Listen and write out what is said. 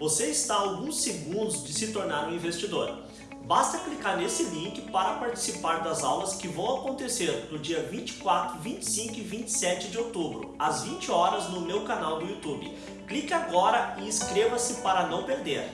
Você está a alguns segundos de se tornar um investidor. Basta clicar nesse link para participar das aulas que vão acontecer no dia 24, 25 e 27 de outubro, às 20 horas no meu canal do YouTube. Clique agora e inscreva-se para não perder.